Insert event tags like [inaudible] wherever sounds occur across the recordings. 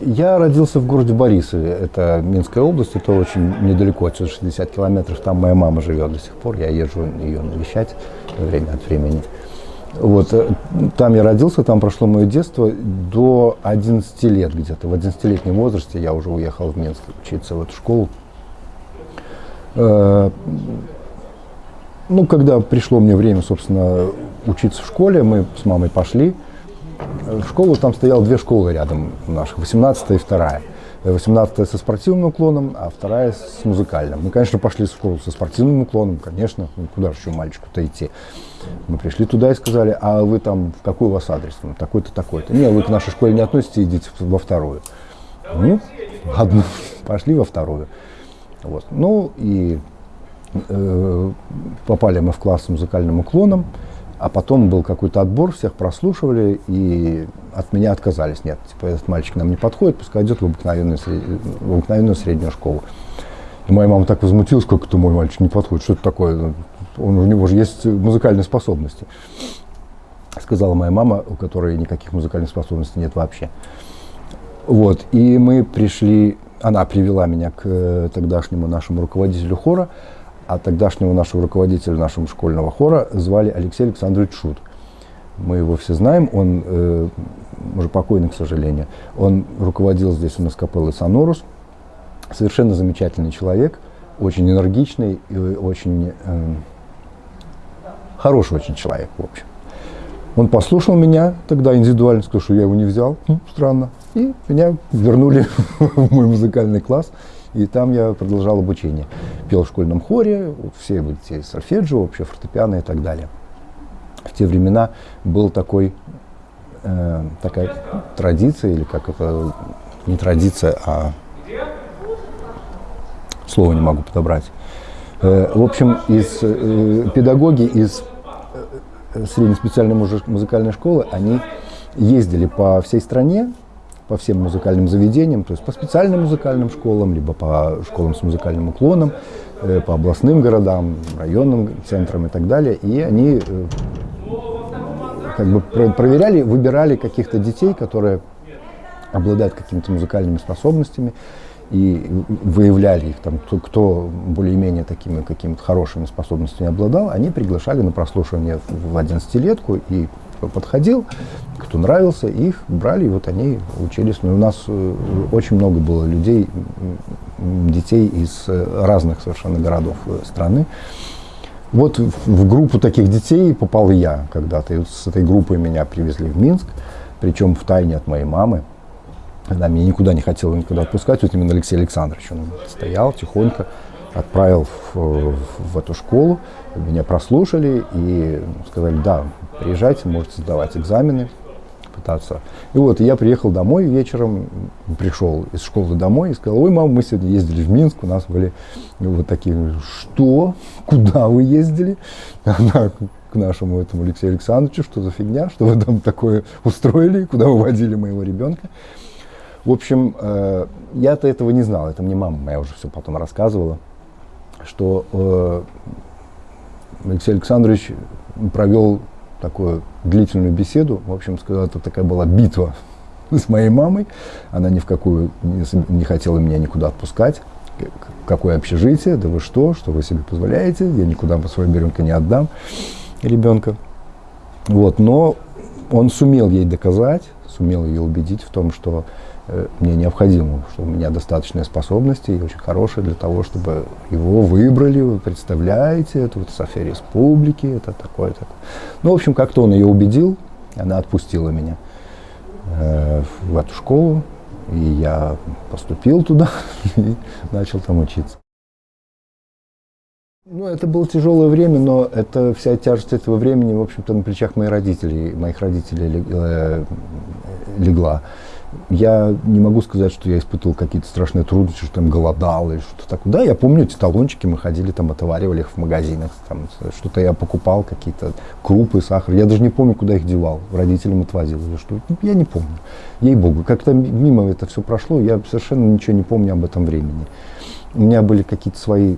Я родился в городе Борисове, это Минская область, это очень недалеко, отсюда 60 километров, там моя мама живет до сих пор, я езжу ее навещать время от времени. Вот, э, там я родился, там прошло мое детство до 11 лет где-то. В 11-летнем возрасте я уже уехал в Минск учиться в эту школу. Э, ну, когда пришло мне время, собственно, учиться в школе, мы с мамой пошли в школу. Там стояло две школы рядом наших, 18 и 2 18 со спортивным уклоном, а вторая с музыкальным. Мы, конечно, пошли в школу со спортивным уклоном, конечно, ну, куда же еще мальчику-то идти. Мы пришли туда и сказали, а вы там, какой у вас адрес? Ну, такой-то, такой-то. Не, вы к нашей школе не относитесь, идите во вторую. Ну, одну, [laughs] пошли во вторую. Вот. Ну, и э, попали мы в класс с музыкальным уклоном. А потом был какой-то отбор, всех прослушивали и от меня отказались. Нет, типа этот мальчик нам не подходит, пускай идет в обыкновенную, сред... в обыкновенную среднюю школу. И моя мама так возмутилась, как это мой мальчик не подходит, что это такое, Он, у него же есть музыкальные способности. Сказала моя мама, у которой никаких музыкальных способностей нет вообще. Вот, и мы пришли, она привела меня к э, тогдашнему нашему руководителю хора, а тогдашнего нашего руководителя нашего школьного хора звали Алексей Александрович Шут. Мы его все знаем, он э, уже покойный, к сожалению. Он руководил здесь у нас капеллой Сонорус. Совершенно замечательный человек, очень энергичный и очень э, хороший очень человек, в общем. Он послушал меня тогда индивидуально, сказал, что я его не взял. Хм, странно. И меня вернули [laughs] в мой музыкальный класс. И там я продолжал обучение. Пел в школьном хоре, все эти сольфеджио, вообще фортепиано и так далее. В те времена был такой, э, такая традиция, или как это, не традиция, а слово не могу подобрать. Э, в общем, из э, педагоги из э, средней специальной музыкальной школы, они ездили по всей стране по всем музыкальным заведениям, то есть по специальным музыкальным школам, либо по школам с музыкальным уклоном, э, по областным городам, районным центрам и так далее. И они э, как бы проверяли, выбирали каких-то детей, которые обладают какими-то музыкальными способностями, и выявляли их, там, кто, кто более-менее такими какими-то хорошими способностями обладал, они приглашали на прослушивание в 11-летку и подходил, кто нравился, их брали, и вот они учились. Но ну, у нас э, очень много было людей, детей из э, разных совершенно городов э, страны. Вот в группу таких детей попал я когда-то. И вот с этой группой меня привезли в Минск, причем в тайне от моей мамы. Она меня никуда не хотела никуда отпускать. Вот именно Алексей Александрович, он стоял тихонько, отправил в, в, эту школу. Меня прослушали и сказали, да, приезжайте, можете сдавать экзамены, пытаться. И вот я приехал домой вечером, пришел из школы домой и сказал, ой, мама, мы сегодня ездили в Минск, у нас были вот такие, что? Куда вы ездили? Она к нашему этому Алексею Александровичу, что за фигня, что вы там такое устроили, куда вы моего ребенка. В общем, э, я-то этого не знал, это мне мама моя уже все потом рассказывала, что э, Алексей Александрович провел такую длительную беседу. В общем, сказал, это такая была битва [laughs] с моей мамой. Она ни в какую не, не хотела меня никуда отпускать. Какое общежитие? Да вы что? Что вы себе позволяете? Я никуда по своему ребенка не отдам ребенка. Вот, но он сумел ей доказать, сумел ее убедить в том, что Э, мне необходимо, что у меня достаточные способности и очень хорошие для того, чтобы его выбрали, вы представляете, это вот София Республики, это такое, такое. Ну, в общем, как-то он ее убедил, она отпустила меня э, в эту школу, и я поступил туда [laughs] и начал там учиться. Ну, это было тяжелое время, но это вся тяжесть этого времени, в общем-то, на плечах моих родителей, моих родителей э, легла я не могу сказать, что я испытывал какие-то страшные трудности, что там голодал или что-то такое. Да, я помню эти талончики, мы ходили там, отоваривали их в магазинах, там, что-то я покупал, какие-то крупы, сахар. Я даже не помню, куда их девал, родителям отвозил или что. Я не помню. Ей-богу, как-то мимо это все прошло, я совершенно ничего не помню об этом времени. У меня были какие-то свои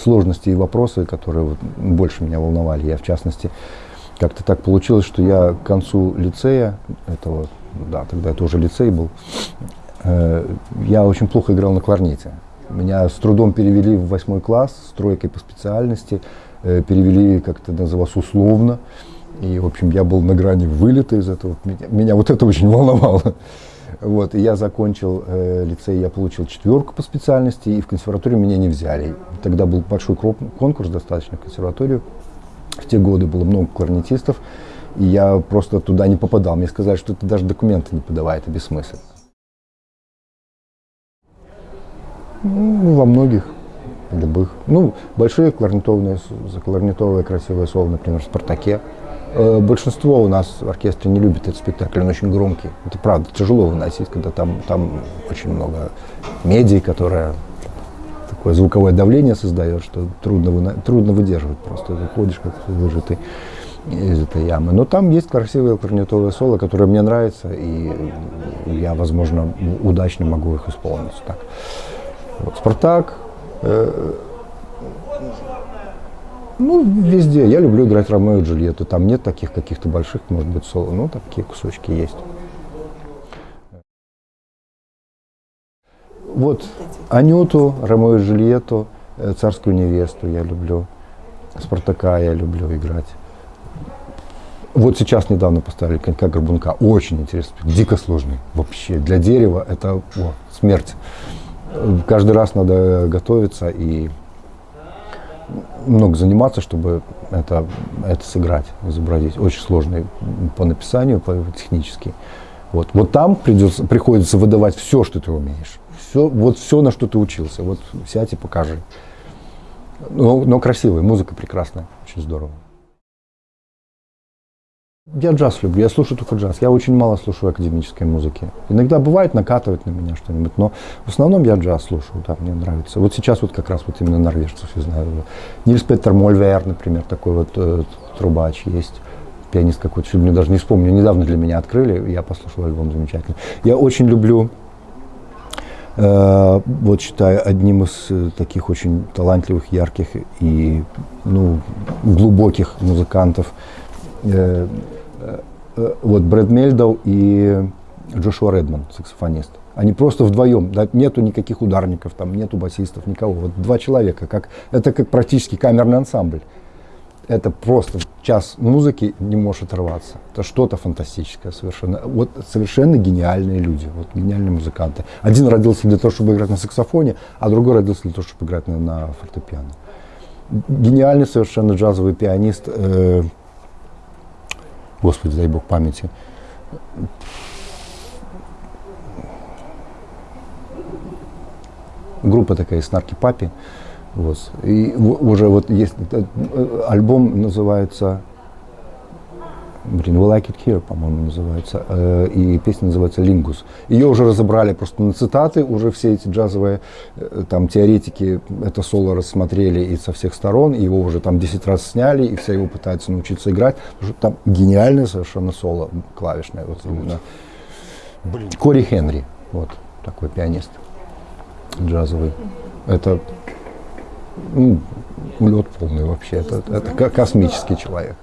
сложности и вопросы, которые вот больше меня волновали. Я, в частности, как-то так получилось, что я к концу лицея этого да, тогда это уже лицей был, э, я очень плохо играл на кларнете. Меня с трудом перевели в восьмой класс с тройкой по специальности, э, перевели, как это называлось, условно. И, в общем, я был на грани вылета из этого. Меня, меня вот это очень волновало. Вот, и я закончил э, лицей, я получил четверку по специальности, и в консерваторию меня не взяли. Тогда был большой конкурс достаточно в консерваторию. В те годы было много кларнетистов, и я просто туда не попадал. Мне сказали, что это даже документы не подавай, это бессмысленно. Ну, во многих, любых. Ну, большие кларнетовые, кларнетовое красивое соло, например, в «Спартаке». Э, большинство у нас в оркестре не любит этот спектакль, он очень громкий. Это правда, тяжело выносить, когда там, там очень много меди, которая такое звуковое давление создает, что трудно, трудно выдерживать просто. Ты ходишь как выжатый из этой ямы. Но там есть красивые кларнетовые соло, которые мне нравятся, и я, возможно, удачно могу их исполнить. Так. Спартак, э, ну, везде. Я люблю играть Ромео и Джульетту. Там нет таких каких-то больших, может быть, соло. Ну, такие кусочки есть. Вот Анюту, Ромео и Джульетту, э, Царскую невесту я люблю. Спартака я люблю играть. Вот сейчас недавно поставили конька горбунка. Очень интересный, дико сложный. Вообще для дерева это о, смерть. Каждый раз надо готовиться и много заниматься, чтобы это, это сыграть, изобразить. Очень сложный по написанию, по технически. Вот, вот там придется, приходится выдавать все, что ты умеешь. Все, вот все, на что ты учился. Вот сядь и покажи. Но, но красивый, музыка прекрасная, очень здорово. Я джаз люблю, я слушаю только джаз. Я очень мало слушаю академической музыки. Иногда бывает накатывает на меня что-нибудь, но в основном я джаз слушаю, да, мне нравится. Вот сейчас вот как раз вот именно норвежцев я знаю. Нильс Петер Мольвер, например, такой вот э, трубач есть. Пианист какой-то, мне даже не вспомню, недавно для меня открыли, я послушал альбом замечательный. Я очень люблю, э, вот считаю, одним из э, таких очень талантливых, ярких и ну, глубоких музыкантов э, вот Брэд Мельдоу и Джошуа Редман, саксофонист. Они просто вдвоем, да, нету никаких ударников, там нету басистов, никого. Вот два человека, как, это как практически камерный ансамбль. Это просто час музыки не может оторваться. Это что-то фантастическое совершенно. Вот совершенно гениальные люди, вот гениальные музыканты. Один родился для того, чтобы играть на саксофоне, а другой родился для того, чтобы играть на, на фортепиано. Гениальный совершенно джазовый пианист э, Господи, дай Бог памяти. Группа такая из Нарки Папи. Вот. И уже вот есть э, альбом называется Блин, We Like It Here, по-моему, называется. Э, и песня называется «Лингус». Ее уже разобрали просто на цитаты, уже все эти джазовые э, там теоретики это соло рассмотрели и со всех сторон, его уже там 10 раз сняли, и все его пытаются научиться играть, потому что там гениальное совершенно соло клавишное. Вот именно. Блин. Кори Хенри, вот такой пианист джазовый. Это ну, лед полный вообще, это, это космический человек.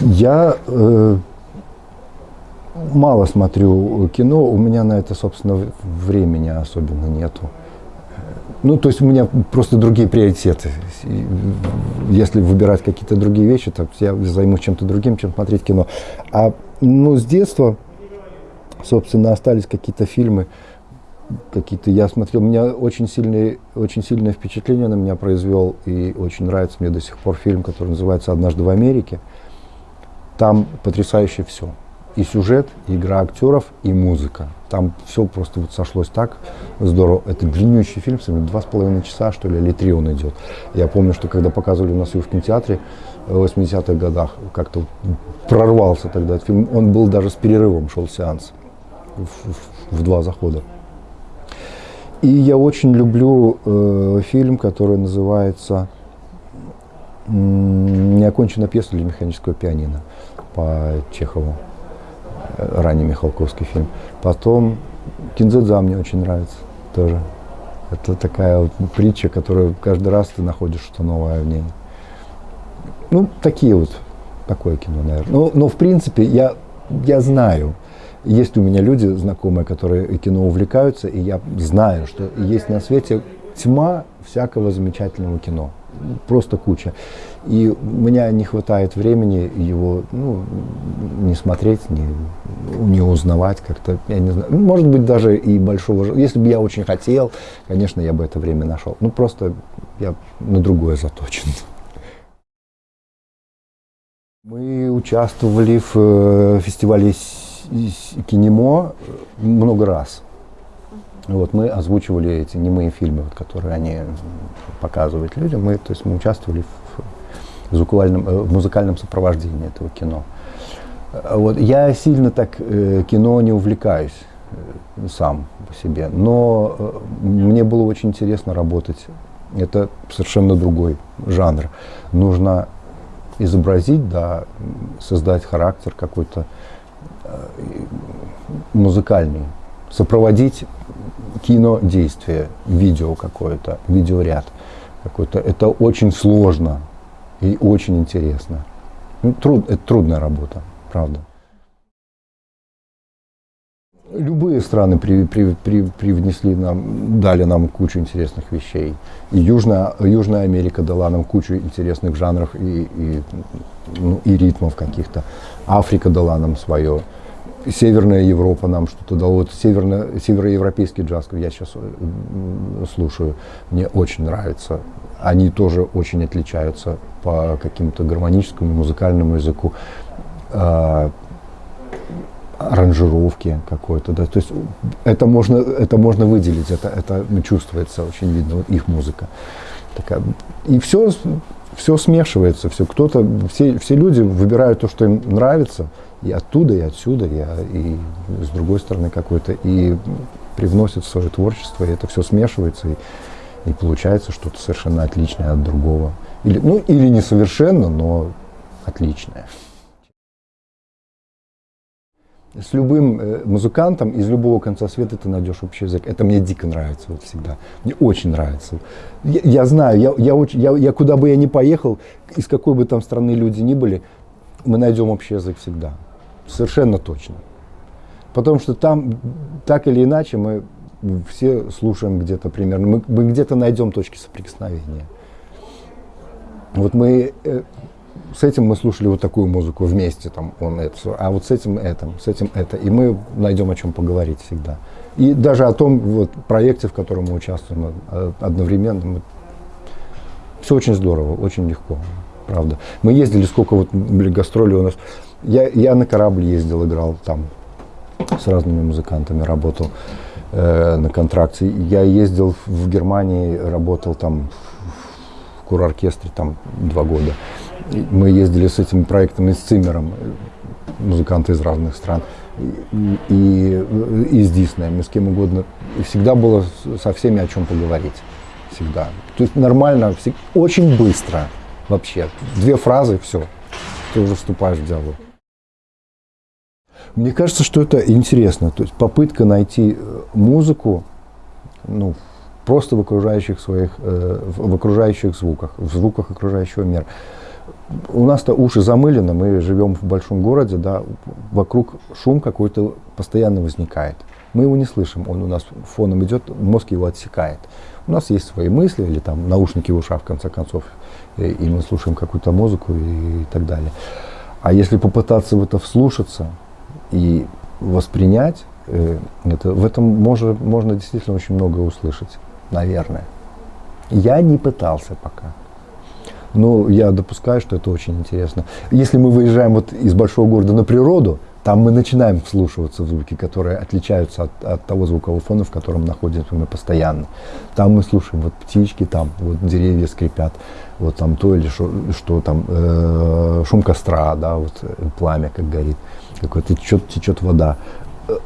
Я э, мало смотрю кино, у меня на это, собственно, времени особенно нету. Ну, то есть у меня просто другие приоритеты. Если выбирать какие-то другие вещи, то я займусь чем-то другим, чем смотреть кино. А ну, с детства, собственно, остались какие-то фильмы, какие-то я смотрел. У меня очень сильные, очень сильное впечатление на меня произвел и очень нравится мне до сих пор фильм, который называется «Однажды в Америке». Там потрясающе все. И сюжет, и игра актеров, и музыка. Там все просто вот сошлось так здорово. Это длиннющий фильм, два с половиной часа, что ли, или три он идет. Я помню, что когда показывали у нас его в кинотеатре в 80-х годах, как-то прорвался тогда этот фильм. Он был даже с перерывом, шел сеанс в, в, в два захода. И я очень люблю э, фильм, который называется «Неоконченная пьеса для механического пианино» по Чехову, ранний Михалковский фильм. Потом Кинзадза мне очень нравится тоже. Это такая вот притча, которую каждый раз ты находишь что-то новое в ней. Ну, такие вот, такое кино, наверное. Но, но в принципе, я я знаю, есть у меня люди знакомые, которые кино увлекаются, и я знаю, что есть на свете тьма всякого замечательного кино. Просто куча. И у меня не хватает времени его ну, не смотреть, не, не узнавать как-то. Я не знаю. Может быть, даже и большого... Если бы я очень хотел, конечно, я бы это время нашел. Ну, просто я на другое заточен. Мы участвовали в э, фестивале кинемо много раз. Вот, мы озвучивали эти немые фильмы, вот, которые они показывают людям. Мы, то есть, мы участвовали в, звукуальном, э, в музыкальном сопровождении этого кино. Вот, я сильно так э, кино не увлекаюсь э, сам по себе, но э, мне было очень интересно работать. Это совершенно другой жанр. Нужно изобразить, да, создать характер какой-то э, музыкальный, сопроводить кинодействие, видео какое-то, видеоряд какой-то. Это очень сложно и очень интересно. Ну, труд, это трудная работа, правда. Любые страны при, при, при, привнесли нам, дали нам кучу интересных вещей. И Южная, Южная Америка дала нам кучу интересных жанров и, и, ну, и ритмов каких-то. Африка дала нам свое. Северная Европа нам что-то дала. Вот северно, североевропейский джаз я сейчас э, слушаю, мне очень нравится. Они тоже очень отличаются по каким-то гармоническому, музыкальному языку, э, аранжировки какой-то. Да. То есть это можно, это можно выделить, это, это чувствуется очень видно, вот их музыка. Такая. И все, все смешивается, все. Кто-то, все, все люди выбирают то, что им нравится, и оттуда, и отсюда, и, и с другой стороны какой-то, и привносит в свое творчество, и это все смешивается, и, и получается что-то совершенно отличное от другого. Или, ну, или несовершенно, но отличное. С любым э, музыкантом из любого конца света ты найдешь общий язык. Это мне дико нравится вот всегда. Мне очень нравится. Я, я знаю, я, я, очень, я, я куда бы я ни поехал, из какой бы там страны люди ни были, мы найдем общий язык всегда. Совершенно точно. Потому что там, так или иначе, мы все слушаем где-то примерно, мы, мы где-то найдем точки соприкосновения. Вот мы, э, с этим мы слушали вот такую музыку вместе, там, он это, а вот с этим это, с этим это, и мы найдем о чем поговорить всегда. И даже о том вот, проекте, в котором мы участвуем э, одновременно, мы... все очень здорово, очень легко, правда. Мы ездили, сколько вот были гастроли у нас, я, я на корабль ездил, играл там, с разными музыкантами работал э, на контракте. Я ездил в Германии, работал там в кур-оркестре там два года. Мы ездили с этим проектом и с Циммером, музыканты из разных стран, и, и, и с Диснеем, и с кем угодно. И всегда было со всеми о чем поговорить. Всегда. То есть нормально, очень быстро вообще. Две фразы, все. Ты уже вступаешь в диалог. Мне кажется, что это интересно. То есть попытка найти э, музыку ну, просто в окружающих своих, э, в окружающих звуках, в звуках окружающего мира. У нас-то уши замылены, мы живем в большом городе, да, вокруг шум какой-то постоянно возникает. Мы его не слышим, он у нас фоном идет, мозг его отсекает. У нас есть свои мысли или там наушники в ушах, в конце концов, и, и мы слушаем какую-то музыку и, и так далее. А если попытаться в это вслушаться, и воспринять, э, это, в этом можно, можно действительно очень много услышать, наверное. Я не пытался пока. Но я допускаю, что это очень интересно. Если мы выезжаем вот из большого города на природу, там мы начинаем вслушиваться в звуки, которые отличаются от, от того звукового фона, в котором находимся мы постоянно. Там мы слушаем вот птички, там вот деревья скрипят, вот там то или что, что там э, шум костра, да, вот э, пламя как горит какой-то течет, течет вода.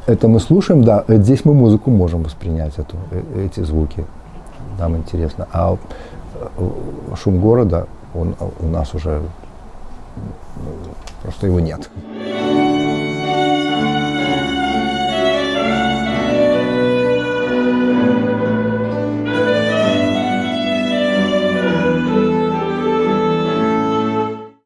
Это мы слушаем, да, здесь мы музыку можем воспринять, эту, э, эти звуки. Нам интересно. А э, шум города, он у нас уже просто его нет.